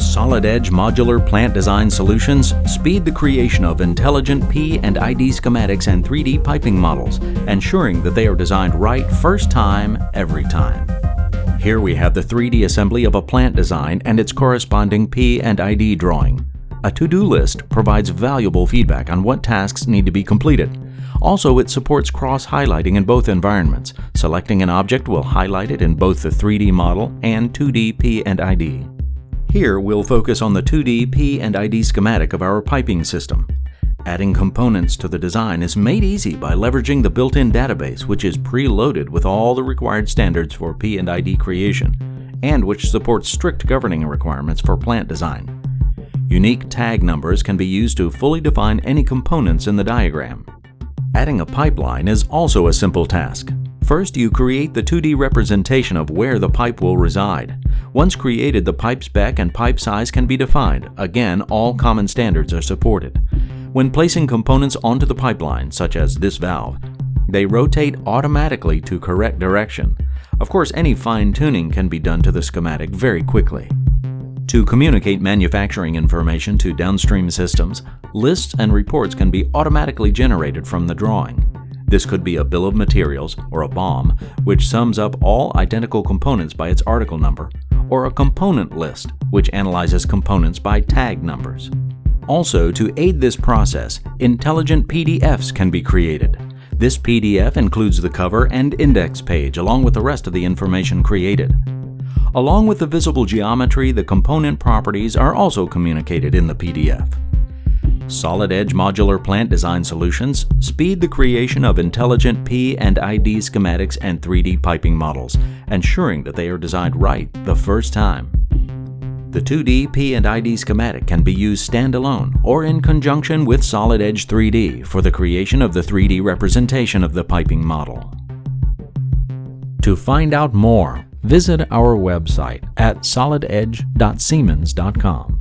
Solid Edge Modular Plant Design Solutions speed the creation of intelligent P and ID schematics and 3D piping models, ensuring that they are designed right first time, every time. Here we have the 3D assembly of a plant design and its corresponding P and ID drawing. A to-do list provides valuable feedback on what tasks need to be completed. Also, it supports cross-highlighting in both environments. Selecting an object will highlight it in both the 3D model and 2D P and ID. Here, we'll focus on the 2D P and ID schematic of our piping system. Adding components to the design is made easy by leveraging the built-in database which is preloaded with all the required standards for P and ID creation, and which supports strict governing requirements for plant design. Unique tag numbers can be used to fully define any components in the diagram. Adding a pipeline is also a simple task. First, you create the 2D representation of where the pipe will reside. Once created, the pipe spec and pipe size can be defined. Again, all common standards are supported. When placing components onto the pipeline, such as this valve, they rotate automatically to correct direction. Of course, any fine-tuning can be done to the schematic very quickly. To communicate manufacturing information to downstream systems, lists and reports can be automatically generated from the drawing. This could be a bill of materials or a BOM, which sums up all identical components by its article number, or a component list, which analyzes components by tag numbers. Also, to aid this process, intelligent PDFs can be created. This PDF includes the cover and index page along with the rest of the information created. Along with the visible geometry, the component properties are also communicated in the PDF. Solid Edge Modular Plant Design Solutions speed the creation of intelligent P and ID schematics and 3D piping models, ensuring that they are designed right the first time. The 2D P and ID schematic can be used standalone or in conjunction with Solid Edge 3D for the creation of the 3D representation of the piping model. To find out more, visit our website at solidedge.siemens.com.